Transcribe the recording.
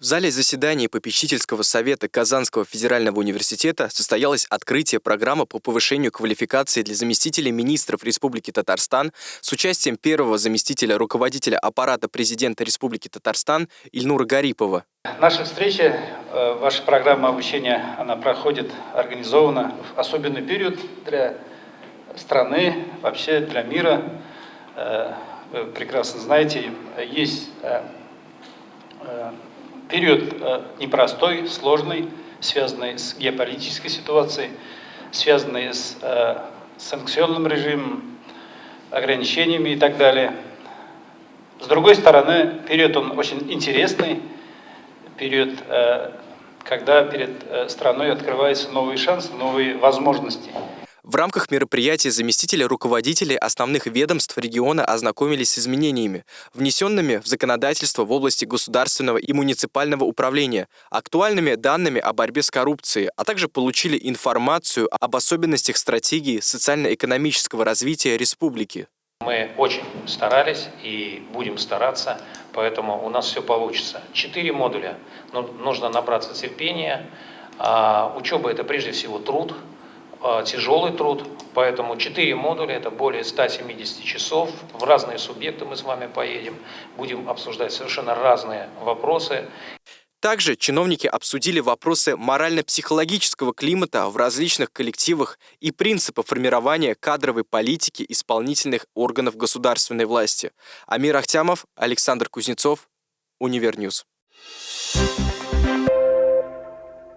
В зале заседаний попечительского совета Казанского федерального университета состоялось открытие программы по повышению квалификации для заместителей министров Республики Татарстан с участием первого заместителя руководителя аппарата президента Республики Татарстан Ильнура Гарипова. Наша встреча, э, ваша программа обучения, она проходит организованно в особенный период для страны, вообще для мира. Э, вы прекрасно знаете, есть э, период э, непростой, сложный, связанный с геополитической ситуацией, связанный с э, санкционным режимом, ограничениями и так далее. С другой стороны, период он очень интересный, период, э, когда перед страной открываются новые шансы, новые возможности. В рамках мероприятия заместители руководителей основных ведомств региона ознакомились с изменениями, внесенными в законодательство в области государственного и муниципального управления, актуальными данными о борьбе с коррупцией, а также получили информацию об особенностях стратегии социально-экономического развития республики. Мы очень старались и будем стараться, поэтому у нас все получится. Четыре модуля. Ну, нужно набраться терпения. А, учеба – это прежде всего труд – тяжелый труд, поэтому 4 модуля, это более 170 часов, в разные субъекты мы с вами поедем, будем обсуждать совершенно разные вопросы. Также чиновники обсудили вопросы морально-психологического климата в различных коллективах и принципы формирования кадровой политики исполнительных органов государственной власти. Амир Ахтямов, Александр Кузнецов, Универньюз. Thank you